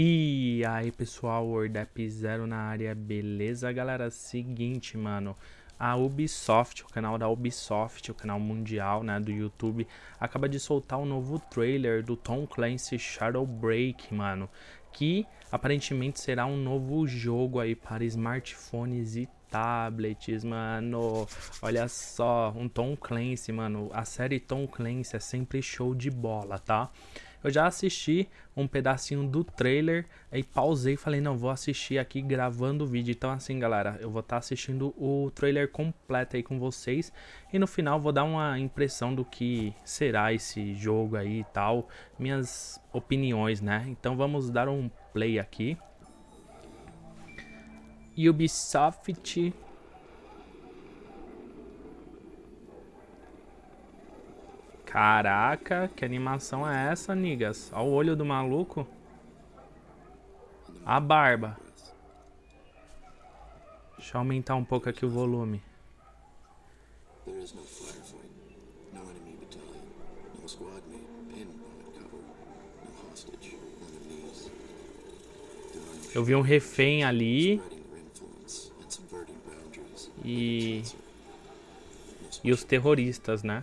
E aí pessoal, WordApp Zero na área, beleza galera? Seguinte mano, a Ubisoft, o canal da Ubisoft, o canal mundial né, do YouTube, acaba de soltar um novo trailer do Tom Clancy Shadow Break, mano, que aparentemente será um novo jogo aí para smartphones e tablets, mano. Olha só, um Tom Clancy, mano. A série Tom Clancy é sempre show de bola, tá? Eu já assisti um pedacinho do trailer, aí pausei e falei, não, vou assistir aqui gravando o vídeo. Então assim, galera, eu vou estar tá assistindo o trailer completo aí com vocês. E no final vou dar uma impressão do que será esse jogo aí e tal. Minhas opiniões, né? Então vamos dar um play aqui. Ubisoft Caraca, que animação é essa, nigas? Olha o olho do maluco. A barba. Deixa eu aumentar um pouco aqui o volume. Eu vi um refém ali. E... E os terroristas, né?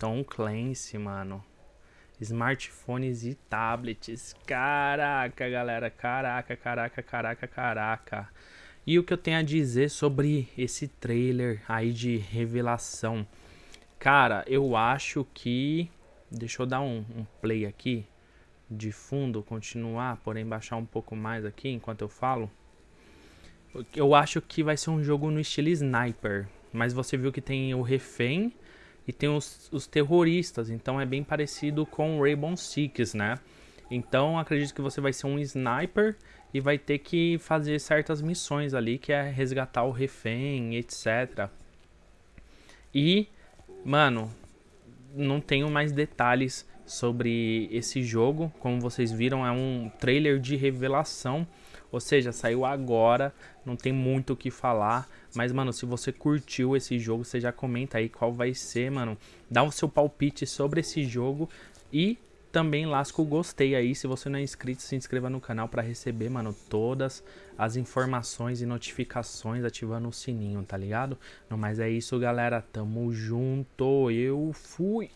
Tom Clancy, mano smartphones e tablets. Caraca, galera, caraca, caraca, caraca, caraca. E o que eu tenho a dizer sobre esse trailer aí de revelação? Cara, eu acho que... Deixa eu dar um, um play aqui de fundo, continuar, porém baixar um pouco mais aqui enquanto eu falo. Eu acho que vai ser um jogo no estilo sniper, mas você viu que tem o refém e tem os, os terroristas, então é bem parecido com Rainbow Six, né? Então acredito que você vai ser um sniper e vai ter que fazer certas missões ali, que é resgatar o refém, etc. E, mano, não tenho mais detalhes sobre esse jogo. Como vocês viram, é um trailer de revelação. Ou seja, saiu agora, não tem muito o que falar. Mas, mano, se você curtiu esse jogo, você já comenta aí qual vai ser, mano. Dá o seu palpite sobre esse jogo e também lasca o gostei aí. Se você não é inscrito, se inscreva no canal para receber, mano, todas as informações e notificações ativando o sininho, tá ligado? Não, mas é isso, galera. Tamo junto. Eu fui.